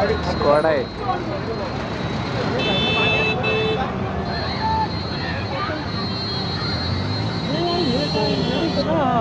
Squad आहे Oh.